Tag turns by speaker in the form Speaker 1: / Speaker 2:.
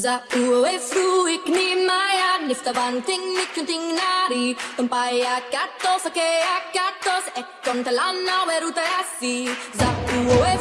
Speaker 1: Za ue fru ni maya nifta banting ni kunting nari Tumpaya katos ake akatos e kontalana weruta asi Za ue